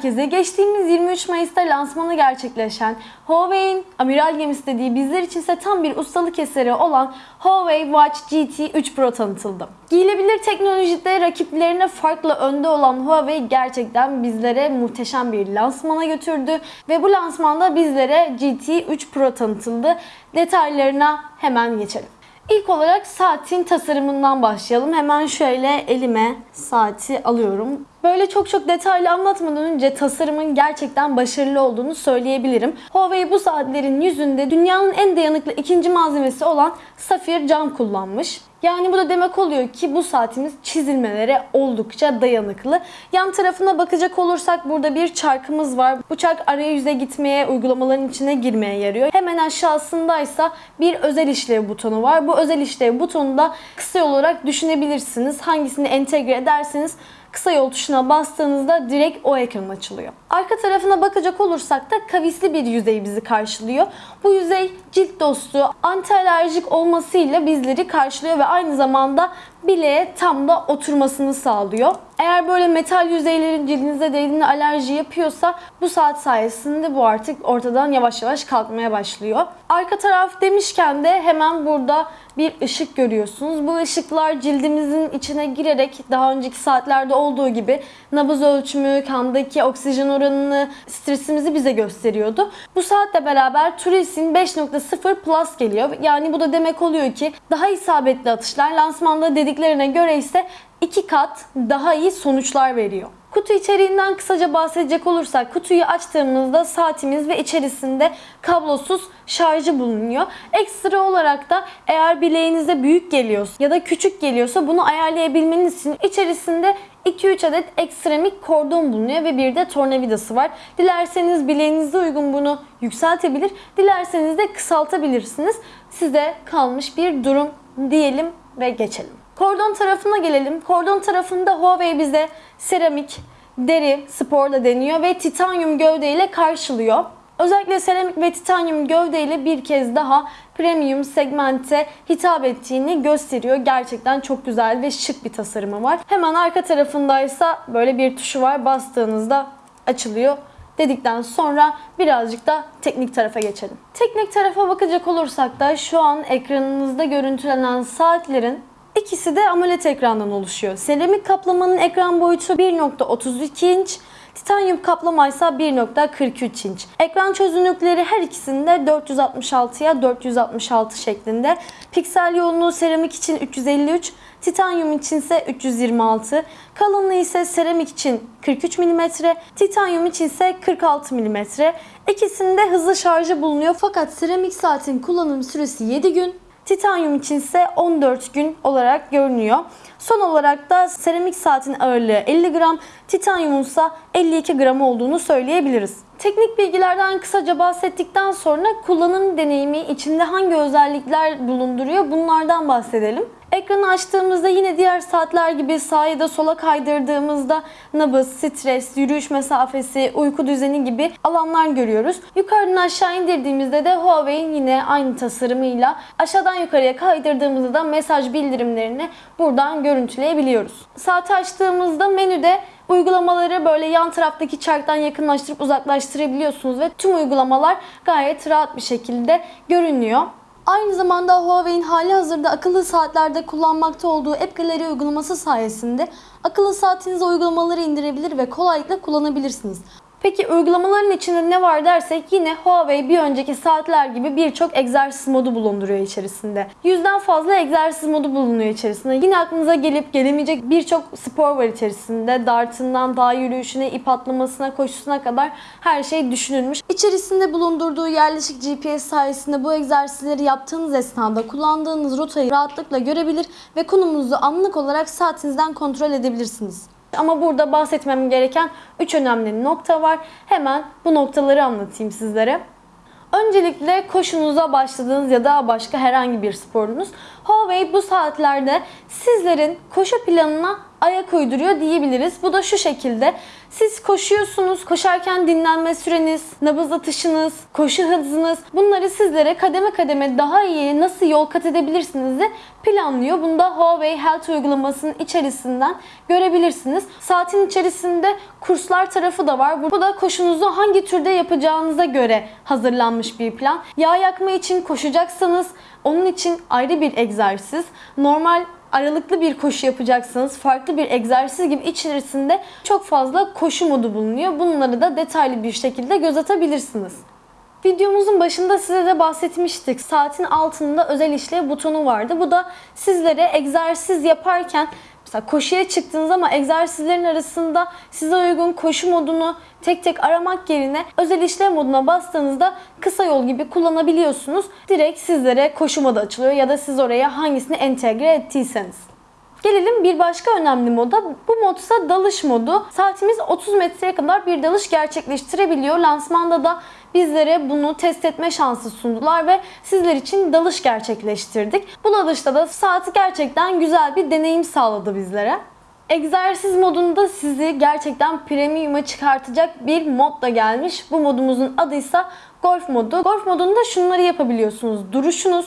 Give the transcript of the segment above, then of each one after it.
herkese. Geçtiğimiz 23 Mayıs'ta lansmanı gerçekleşen Huawei'in amiral gemisi dediği bizler içinse tam bir ustalık eseri olan Huawei Watch GT 3 Pro tanıtıldı. Giyilebilir teknolojide rakiplerine farklı önde olan Huawei gerçekten bizlere muhteşem bir lansmana götürdü ve bu lansmanda bizlere GT 3 Pro tanıtıldı. Detaylarına hemen geçelim. İlk olarak saatin tasarımından başlayalım. Hemen şöyle elime saati alıyorum. Böyle çok çok detaylı anlatmadan önce tasarımın gerçekten başarılı olduğunu söyleyebilirim. Huawei bu saatlerin yüzünde dünyanın en dayanıklı ikinci malzemesi olan safir cam kullanmış. Yani bu da demek oluyor ki bu saatimiz çizilmelere oldukça dayanıklı. Yan tarafına bakacak olursak burada bir çarkımız var. Bu çark arayüze gitmeye, uygulamaların içine girmeye yarıyor. Hemen aşağısındaysa bir özel işlev butonu var. Bu özel işlev butonu da kısa olarak düşünebilirsiniz. Hangisini entegre ederseniz kısa yol tuşuna bastığınızda direkt o ekran açılıyor. Arka tarafına bakacak olursak da kavisli bir yüzey bizi karşılıyor. Bu yüzey cilt dostu, anti alerjik olmasıyla bizleri karşılıyor ve aynı zamanda bileğe tam da oturmasını sağlıyor. Eğer böyle metal yüzeylerin cildinize değdiğinde alerji yapıyorsa bu saat sayesinde bu artık ortadan yavaş yavaş kalkmaya başlıyor. Arka taraf demişken de hemen burada bir ışık görüyorsunuz. Bu ışıklar cildimizin içine girerek daha önceki saatlerde olduğu gibi nabız ölçümü, kandaki oksijen oranını, stresimizi bize gösteriyordu. Bu saatle beraber Turis'in 5.0 Plus geliyor. Yani bu da demek oluyor ki daha isabetli atışlar lansmanda dediklerine göre ise iki kat daha iyi sonuçlar veriyor. Kutu içeriğinden kısaca bahsedecek olursak kutuyu açtığımızda saatimiz ve içerisinde kablosuz şarjı bulunuyor. Ekstra olarak da eğer bileğinize büyük geliyorsa ya da küçük geliyorsa bunu ayarlayabilmeniz için içerisinde 2-3 adet ekstremik kordon bulunuyor ve bir de tornavidası var. Dilerseniz bileğinize uygun bunu yükseltebilir, dilerseniz de kısaltabilirsiniz. Size kalmış bir durum diyelim ve geçelim. Kordon tarafına gelelim. Kordon tarafında Huawei bize seramik, deri, spor da deniyor ve titanyum gövde ile karşılıyor. Özellikle seramik ve titanyum gövde ile bir kez daha premium segmente hitap ettiğini gösteriyor. Gerçekten çok güzel ve şık bir tasarımı var. Hemen arka tarafındaysa böyle bir tuşu var. Bastığınızda açılıyor dedikten sonra birazcık da teknik tarafa geçelim. Teknik tarafa bakacak olursak da şu an ekranınızda görüntülenen saatlerin İkisi de AMOLED ekrandan oluşuyor. Seramik kaplamanın ekran boyutu 1.32 inç, titanyum kaplama ise 1.43 inç. Ekran çözünürlükleri her ikisinde 466'ya 466 şeklinde. Piksel yoğunluğu seramik için 353, titanyum için ise 326, kalınlığı ise seramik için 43 mm, titanyum için ise 46 mm. İkisinde hızlı şarjı bulunuyor fakat seramik saatin kullanım süresi 7 gün, Titanyum için ise 14 gün olarak görünüyor. Son olarak da seramik saatin ağırlığı 50 gram, titanyumun ise 52 gram olduğunu söyleyebiliriz. Teknik bilgilerden kısaca bahsettikten sonra kullanım deneyimi içinde hangi özellikler bulunduruyor bunlardan bahsedelim. Ekranı açtığımızda yine diğer saatler gibi sağa ya da sola kaydırdığımızda nabız, stres, yürüyüş mesafesi, uyku düzeni gibi alanlar görüyoruz. Yukarıdan aşağı indirdiğimizde de Huawei'in yine aynı tasarımıyla aşağıdan yukarıya kaydırdığımızda da mesaj bildirimlerini buradan görüntüleyebiliyoruz. Saati açtığımızda menüde Uygulamaları böyle yan taraftaki çarktan yakınlaştırıp uzaklaştırabiliyorsunuz ve tüm uygulamalar gayet rahat bir şekilde görünüyor. Aynı zamanda Huawei'in hali hazırda akıllı saatlerde kullanmakta olduğu App Gallery uygulaması sayesinde akıllı saatinize uygulamaları indirebilir ve kolaylıkla kullanabilirsiniz. Peki uygulamaların içinde ne var dersek yine Huawei bir önceki saatler gibi birçok egzersiz modu bulunduruyor içerisinde. Yüzden fazla egzersiz modu bulunuyor içerisinde. Yine aklınıza gelip gelemeyecek birçok spor var içerisinde. Dartından dağ yürüyüşüne, ip atlamasına, koşusuna kadar her şey düşünülmüş. İçerisinde bulundurduğu yerleşik GPS sayesinde bu egzersizleri yaptığınız esnada kullandığınız rotayı rahatlıkla görebilir ve konumunuzu anlık olarak saatinizden kontrol edebilirsiniz. Ama burada bahsetmem gereken 3 önemli nokta var. Hemen bu noktaları anlatayım sizlere. Öncelikle koşunuza başladığınız ya da başka herhangi bir sporunuz. Huawei bu saatlerde sizlerin koşu planına ayak uyduruyor diyebiliriz. Bu da şu şekilde. Siz koşuyorsunuz. Koşarken dinlenme süreniz, nabız atışınız, koşu hızınız bunları sizlere kademe kademe daha iyi nasıl yol kat edebilirsiniz de planlıyor. Bunu da Huawei Health uygulamasının içerisinden görebilirsiniz. Saatin içerisinde kurslar tarafı da var. Bu da koşunuzu hangi türde yapacağınıza göre hazırlanmış bir plan. Yağ yakma için koşacaksanız onun için ayrı bir egzersiz. Normal aralıklı bir koşu yapacaksınız. Farklı bir egzersiz gibi içerisinde çok fazla koşu modu bulunuyor. Bunları da detaylı bir şekilde göz atabilirsiniz. Videomuzun başında size de bahsetmiştik. Saatin altında özel işlev butonu vardı. Bu da sizlere egzersiz yaparken Mesela koşuya çıktığınız ama egzersizlerin arasında size uygun koşu modunu tek tek aramak yerine özel işlem moduna bastığınızda kısa yol gibi kullanabiliyorsunuz. Direkt sizlere koşu modu açılıyor ya da siz oraya hangisini entegre ettiyseniz. Gelelim bir başka önemli moda. Bu mod ise dalış modu. Saatimiz 30 metreye kadar bir dalış gerçekleştirebiliyor. Lansmanda da bizlere bunu test etme şansı sundular ve sizler için dalış gerçekleştirdik. Bu dalışta da saati gerçekten güzel bir deneyim sağladı bizlere. Egzersiz modunda sizi gerçekten premium'a çıkartacak bir mod da gelmiş. Bu modumuzun adı ise Golf modu. Golf modunda şunları yapabiliyorsunuz. Duruşunuz,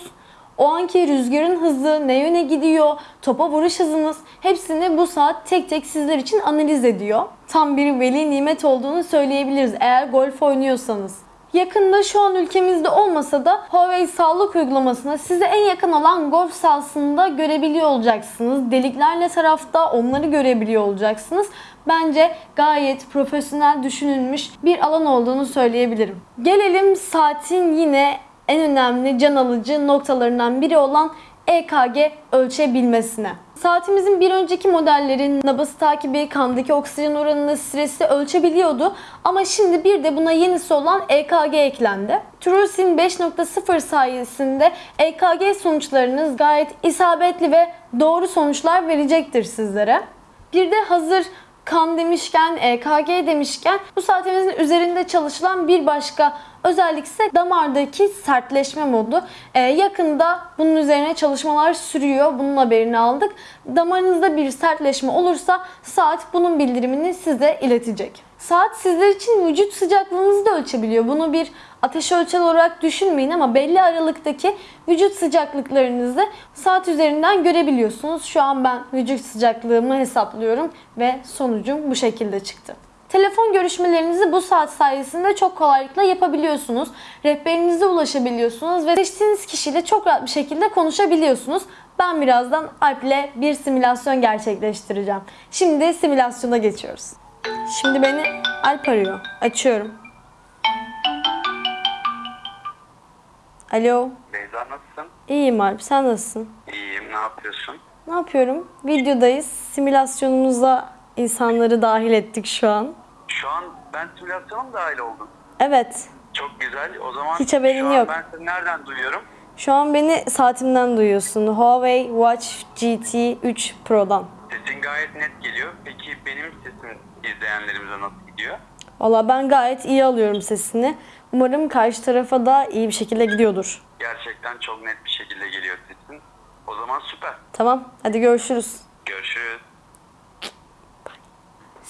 o anki rüzgarın hızı, ne yöne gidiyor, topa vuruş hızınız hepsini bu saat tek tek sizler için analiz ediyor. Tam bir veli nimet olduğunu söyleyebiliriz eğer golf oynuyorsanız. Yakında şu an ülkemizde olmasa da Huawei sağlık uygulamasına size en yakın olan golf sahasında görebiliyor olacaksınız. Deliklerle tarafta onları görebiliyor olacaksınız. Bence gayet profesyonel düşünülmüş bir alan olduğunu söyleyebilirim. Gelelim saatin yine en önemli can alıcı noktalarından biri olan EKG ölçebilmesine. Saatimizin bir önceki modellerin nabız takibi, kandaki oksijen oranını, stresi ölçebiliyordu. Ama şimdi bir de buna yenisi olan EKG eklendi. TrueSym 5.0 sayesinde EKG sonuçlarınız gayet isabetli ve doğru sonuçlar verecektir sizlere. Bir de hazır kan demişken, EKG demişken bu saatimizin üzerinde çalışılan bir başka özellik ise damardaki sertleşme modu. Ee, yakında bunun üzerine çalışmalar sürüyor. Bunun haberini aldık. Damarınızda bir sertleşme olursa saat bunun bildirimini size iletecek. Saat sizler için vücut sıcaklığınızı da ölçebiliyor. Bunu bir ateş ölçer olarak düşünmeyin ama belli aralıktaki vücut sıcaklıklarınızı saat üzerinden görebiliyorsunuz. Şu an ben vücut sıcaklığımı hesaplıyorum ve sonucum bu şekilde çıktı. Telefon görüşmelerinizi bu saat sayesinde çok kolaylıkla yapabiliyorsunuz. Rehberinize ulaşabiliyorsunuz ve seçtiğiniz kişiyle çok rahat bir şekilde konuşabiliyorsunuz. Ben birazdan Alp ile bir simülasyon gerçekleştireceğim. Şimdi simülasyona geçiyoruz. Şimdi beni Alp arıyor. Açıyorum. Alo. Beyza nasılsın? İyiyim Alp. Sen nasılsın? İyiyim, ne yapıyorsun? Ne yapıyorum? Videodayız. Simülasyonumuza insanları dahil ettik şu an. Şu an ben simülasyona mı dahil oldum? Evet. Çok güzel. O zaman Hiç haberin şu an yok. ben seni nereden duyuyorum? Şu an beni saatimden duyuyorsun. Huawei Watch GT 3 Pro'dan. Sesin gayet net geliyor. Peki benim sesim izleyenlerimize nasıl gidiyor? Valla ben gayet iyi alıyorum sesini. Umarım karşı tarafa da iyi bir şekilde gidiyordur. Gerçekten çok net bir şekilde geliyor sesin. O zaman süper. Tamam, hadi görüşürüz. Görüşürüz.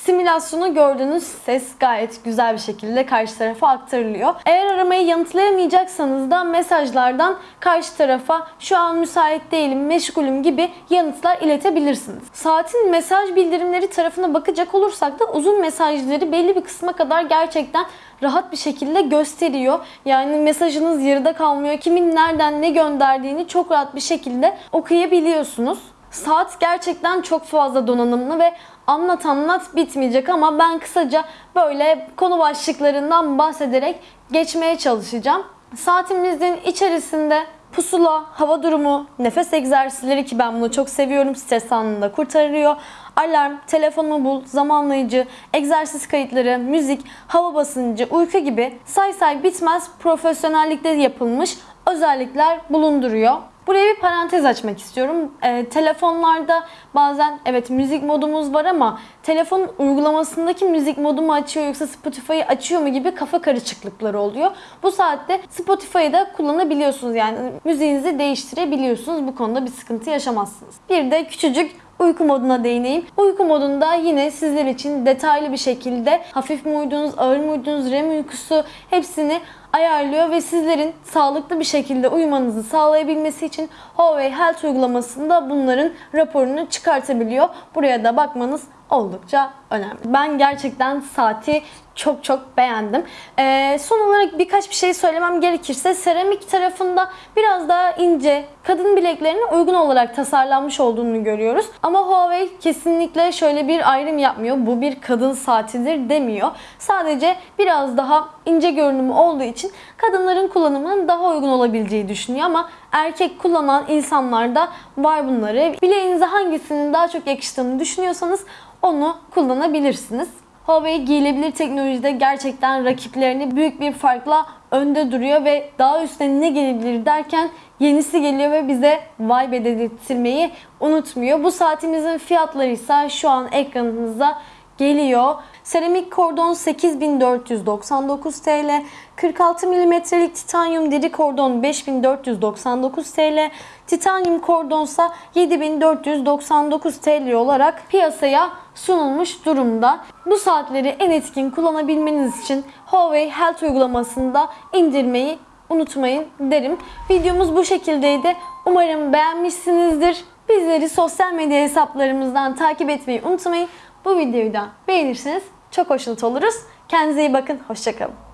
Simülasyonu gördüğünüz ses gayet güzel bir şekilde karşı tarafa aktarılıyor. Eğer aramayı yanıtlayamayacaksanız da mesajlardan karşı tarafa şu an müsait değilim, meşgulüm gibi yanıtlar iletebilirsiniz. Saatin mesaj bildirimleri tarafına bakacak olursak da uzun mesajları belli bir kısma kadar gerçekten rahat bir şekilde gösteriyor. Yani mesajınız yarıda kalmıyor. Kimin nereden ne gönderdiğini çok rahat bir şekilde okuyabiliyorsunuz. Saat gerçekten çok fazla donanımlı ve anlat anlat bitmeyecek ama ben kısaca böyle konu başlıklarından bahsederek geçmeye çalışacağım. Saatimizin içerisinde pusula, hava durumu, nefes egzersizleri ki ben bunu çok seviyorum. Stres anında kurtarıyor. Alarm, telefonumu bul, zamanlayıcı, egzersiz kayıtları, müzik, hava basıncı, uyku gibi say say bitmez profesyonellikte yapılmış özellikler bulunduruyor. Buraya bir parantez açmak istiyorum. Ee, telefonlarda bazen evet müzik modumuz var ama telefon uygulamasındaki müzik modu mu açıyor yoksa Spotify'ı açıyor mu gibi kafa karışıklıkları oluyor. Bu saatte Spotify'ı da kullanabiliyorsunuz yani müziğinizi değiştirebiliyorsunuz. Bu konuda bir sıkıntı yaşamazsınız. Bir de küçücük uyku moduna değineyim. Uyku modunda yine sizler için detaylı bir şekilde hafif mi uyudunuz, ağır mı uyudunuz, REM uykusu hepsini ayarlıyor ve sizlerin sağlıklı bir şekilde uyumanızı sağlayabilmesi için Huawei Health uygulamasında bunların raporunu çıkartabiliyor. Buraya da bakmanız oldukça önemli. Ben gerçekten saati çok çok beğendim. Ee, son olarak birkaç bir şey söylemem gerekirse seramik tarafında biraz daha ince, kadın bileklerine uygun olarak tasarlanmış olduğunu görüyoruz. Ama Huawei kesinlikle şöyle bir ayrım yapmıyor. Bu bir kadın saatidir demiyor. Sadece biraz daha ince görünümü olduğu için kadınların kullanımının daha uygun olabileceği düşünüyor ama erkek kullanan insanlarda var bunları. Bileğinize hangisinin daha çok yakıştığını düşünüyorsanız onu kullanabilirsiniz. Huawei giyilebilir teknolojide gerçekten rakiplerini büyük bir farkla önde duruyor ve daha üstüne ne gelebilir derken yenisi geliyor ve bize vibe dedirtmeyi unutmuyor. Bu saatimizin fiyatları ise şu an ekranınıza geliyor. Seramik kordon 8499 TL, 46 mm'lik titanyum deri kordon 5499 TL, titanyum kordonsa 7499 TL olarak piyasaya sunulmuş durumda. Bu saatleri en etkin kullanabilmeniz için Huawei Health uygulamasında indirmeyi unutmayın derim. Videomuz bu şekildeydi. Umarım beğenmişsinizdir. Bizleri sosyal medya hesaplarımızdan takip etmeyi unutmayın. Bu videoyu da beğenirseniz çok hoşnut oluruz. Kendinize iyi bakın. Hoşçakalın.